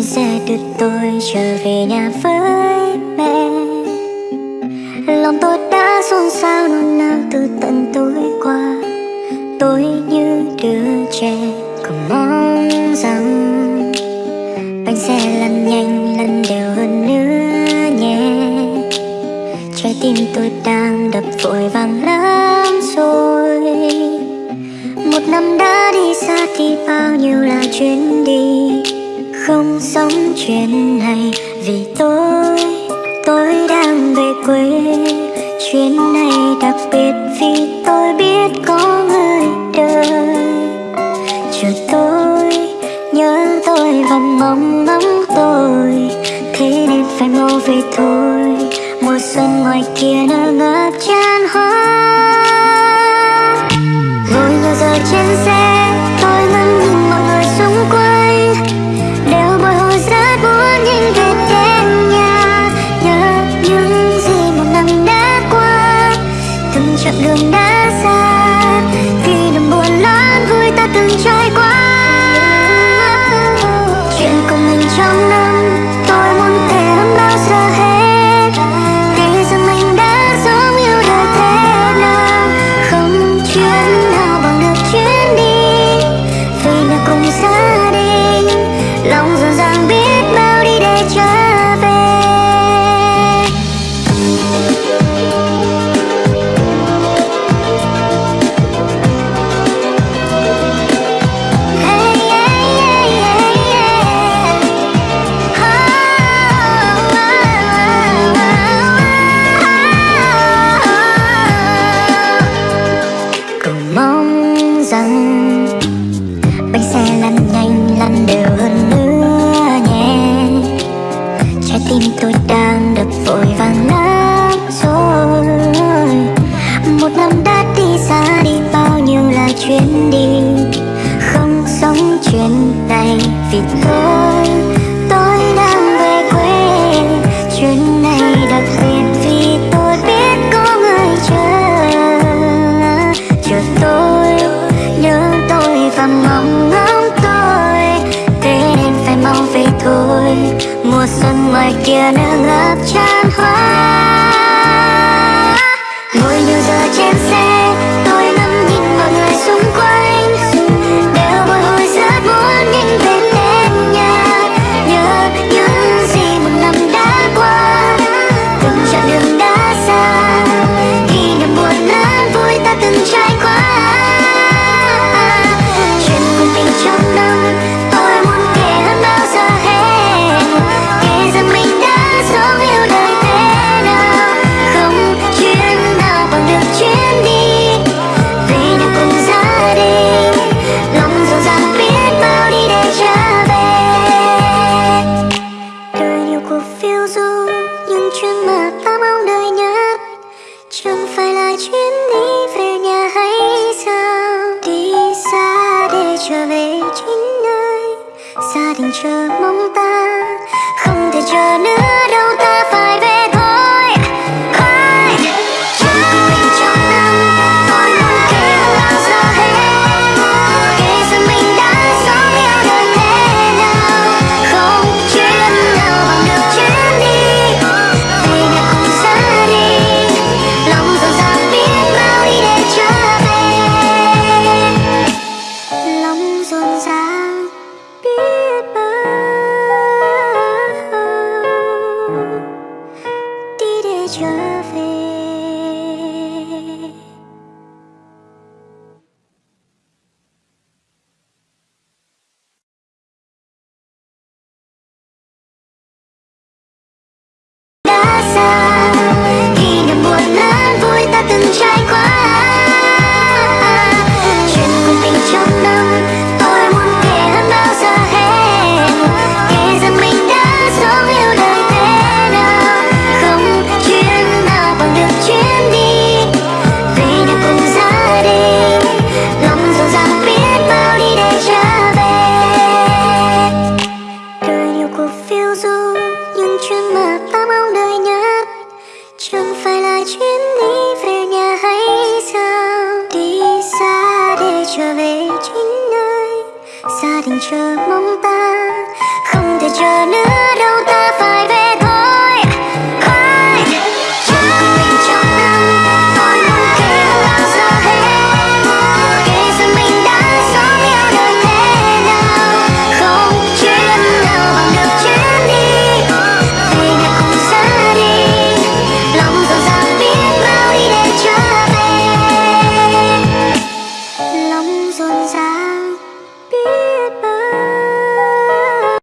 chuyến xe đưa tôi trở về nhà với mẹ. Lòng tôi đã xôn xao, nôn nao từ tận tối qua. Tôi như đứa trẻ cứ mong rằng bánh xe lăn nhanh, lăn đều hơn nữa nhé. Trái tim tôi đang đập vội vàng lắm rồi. Một năm đã đi xa thì bao nhiêu là chuyến đi không sống chuyện này. Vì tôi tôi đang về quê. Chuyến này đặc biệt vì tôi biết có người đợi chờ tôi, nhớ tôi và mong ngóng tôi. Thế nên phải mau về thôi. Chặng đường đã xa. Khi niềm buồn lớn vui ta từng trải qua. Chuyện của mình trong năm chuyến đi không sống chuyện này vì tôi tôi đang về quê chuyến này đặc biệt vì tôi biết có người chờ chờ tôi nhớ tôi và mong ngóng tôi thế nên phải mau về thôi mùa xuân ngoài kia nở ngập tràn gia đình chờ mong đình chờ mong ta không thể chờ nữa đâu.